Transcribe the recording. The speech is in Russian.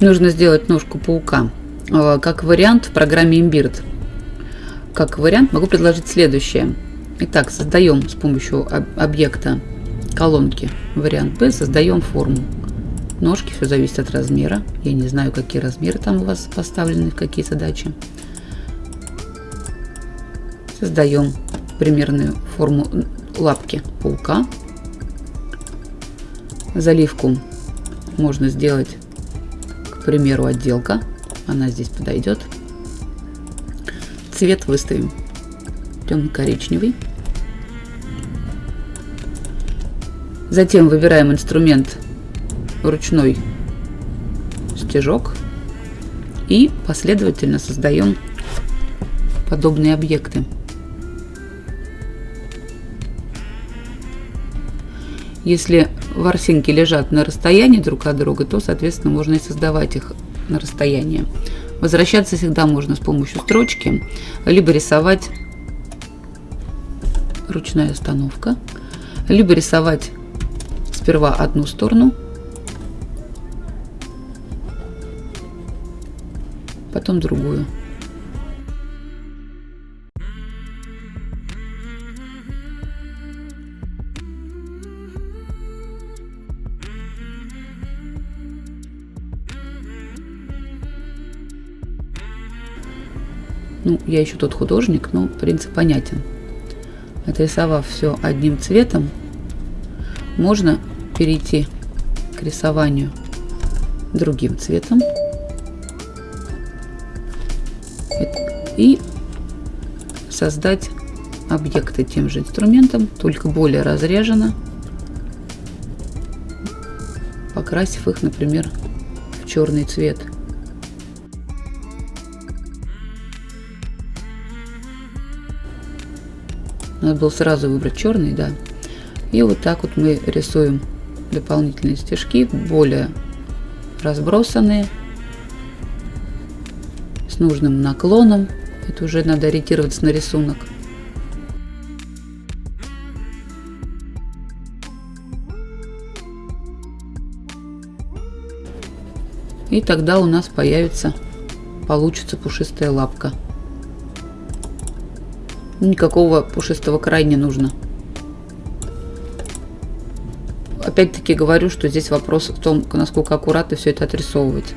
нужно сделать ножку паука. Э, как вариант в программе Imbird. Как вариант могу предложить следующее. Итак, создаем с помощью объекта колонки вариант B, создаем форму. Ножки, все зависит от размера. Я не знаю, какие размеры там у вас поставлены, какие задачи. Создаем примерную форму лапки паука. Заливку можно сделать, примеру, отделка. Она здесь подойдет. Цвет выставим темно-коричневый. Затем выбираем инструмент ручной стежок и последовательно создаем подобные объекты. Если ворсинки лежат на расстоянии друг от друга, то, соответственно, можно и создавать их на расстоянии. Возвращаться всегда можно с помощью строчки, либо рисовать ручная остановка, либо рисовать сперва одну сторону, потом другую. Ну, я еще тот художник, но принцип понятен. Отрисовав все одним цветом, можно перейти к рисованию другим цветом и создать объекты тем же инструментом, только более разрежено, покрасив их, например, в черный цвет. Надо было сразу выбрать черный, да. И вот так вот мы рисуем дополнительные стежки, более разбросанные, с нужным наклоном. Это уже надо ориентироваться на рисунок. И тогда у нас появится, получится пушистая лапка. Никакого пушистого края не нужно. Опять-таки говорю, что здесь вопрос в том, насколько аккуратно все это отрисовывать.